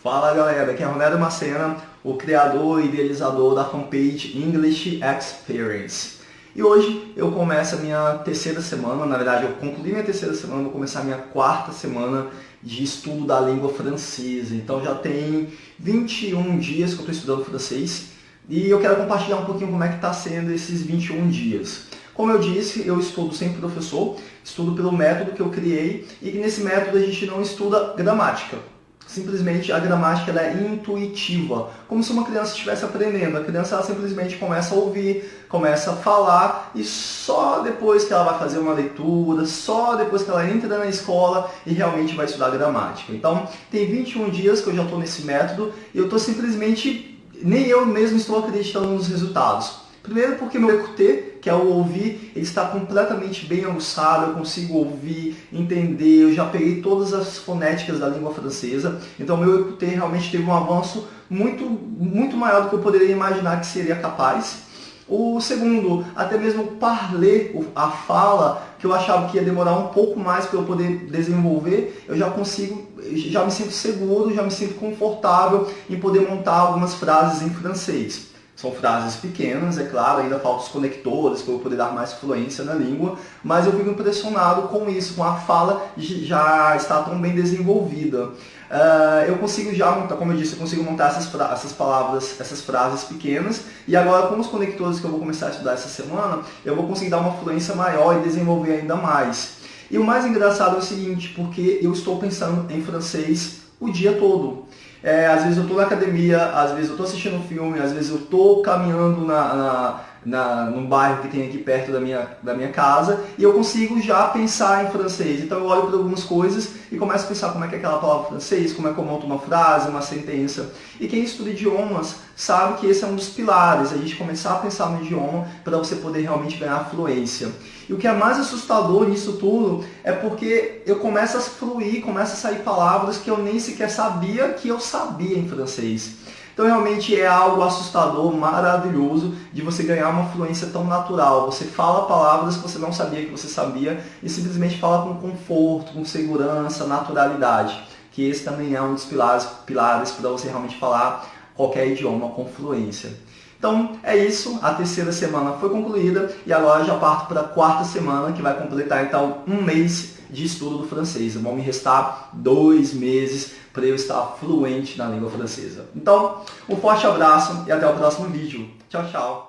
Fala galera, aqui é Ronaldo Macena, o criador e idealizador da fanpage English Experience. E hoje eu começo a minha terceira semana, na verdade eu concluí minha terceira semana, vou começar a minha quarta semana de estudo da língua francesa. Então já tem 21 dias que eu estou estudando francês e eu quero compartilhar um pouquinho como é que está sendo esses 21 dias. Como eu disse, eu estudo sem professor, estudo pelo método que eu criei e nesse método a gente não estuda gramática simplesmente a gramática é intuitiva, como se uma criança estivesse aprendendo. A criança simplesmente começa a ouvir, começa a falar e só depois que ela vai fazer uma leitura, só depois que ela entra na escola e realmente vai estudar gramática. Então, tem 21 dias que eu já estou nesse método e eu estou simplesmente, nem eu mesmo estou acreditando nos resultados. Primeiro porque meu EQT, que é o ouvir, ele está completamente bem aguçado, eu consigo ouvir, entender, eu já peguei todas as fonéticas da língua francesa, então meu EQT realmente teve um avanço muito, muito maior do que eu poderia imaginar que seria capaz. O segundo, até mesmo parler, a fala, que eu achava que ia demorar um pouco mais para eu poder desenvolver, eu já consigo, já me sinto seguro, já me sinto confortável em poder montar algumas frases em francês. São frases pequenas, é claro, ainda faltam os conectores para eu poder dar mais fluência na língua, mas eu fico impressionado com isso, com a fala já está tão bem desenvolvida. Uh, eu consigo já montar, como eu disse, eu consigo montar essas, essas palavras, essas frases pequenas, e agora com os conectores que eu vou começar a estudar essa semana, eu vou conseguir dar uma fluência maior e desenvolver ainda mais. E o mais engraçado é o seguinte, porque eu estou pensando em francês o dia todo. É, às vezes eu estou na academia, às vezes eu estou assistindo um filme, às vezes eu estou caminhando na, na, na, num bairro que tem aqui perto da minha, da minha casa e eu consigo já pensar em francês. Então eu olho para algumas coisas e começo a pensar como é que é aquela palavra francês, como é que eu monto uma frase, uma sentença. E quem estuda idiomas sabe que esse é um dos pilares, a gente começar a pensar no idioma para você poder realmente ganhar fluência. E o que é mais assustador nisso tudo é porque eu começo a fluir, começo a sair palavras que eu nem sequer sabia que eu sabia em francês. Então realmente é algo assustador, maravilhoso de você ganhar uma fluência tão natural. Você fala palavras que você não sabia que você sabia e simplesmente fala com conforto, com segurança, naturalidade. Que esse também é um dos pilares, pilares para você realmente falar qualquer idioma com fluência. Então é isso, a terceira semana foi concluída e agora já parto para a quarta semana que vai completar então um mês de estudo do francês. Vão me restar dois meses para eu estar fluente na língua francesa. Então, um forte abraço e até o próximo vídeo. Tchau, tchau!